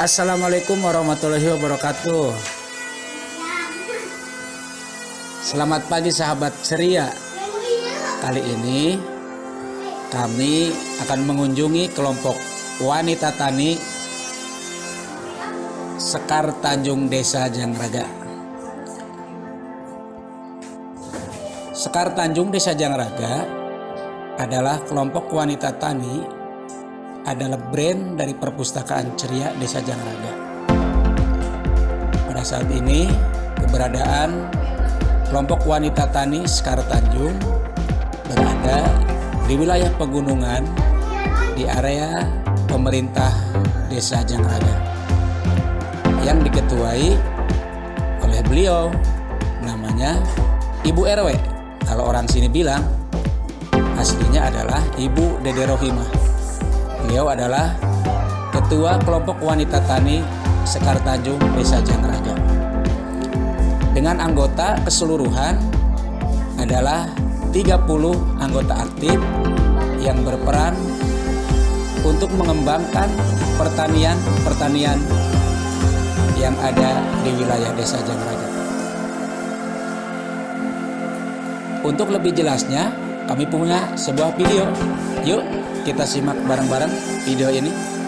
Assalamualaikum warahmatullahi wabarakatuh. Selamat pagi sahabat ceria. Kali ini kami akan mengunjungi kelompok wanita tani Sekar Tanjung Desa Jangraga. Sekar Tanjung Desa Jangraga adalah kelompok wanita tani adalah brand dari perpustakaan ceria Desa Jangraga. Pada saat ini keberadaan kelompok wanita tani Sekar Tanjung berada di wilayah pegunungan di area pemerintah Desa Jangraga yang diketuai oleh beliau namanya Ibu RW. Kalau orang sini bilang aslinya adalah Ibu Dede Rohimah. Beliau adalah Ketua Kelompok Wanita Tani Sekar Tanjung Desa Jangraga. Dengan anggota keseluruhan adalah 30 anggota aktif yang berperan untuk mengembangkan pertanian-pertanian yang ada di wilayah Desa Jangraga. Untuk lebih jelasnya, kami punya sebuah video. Yuk kita simak bareng-bareng video ini.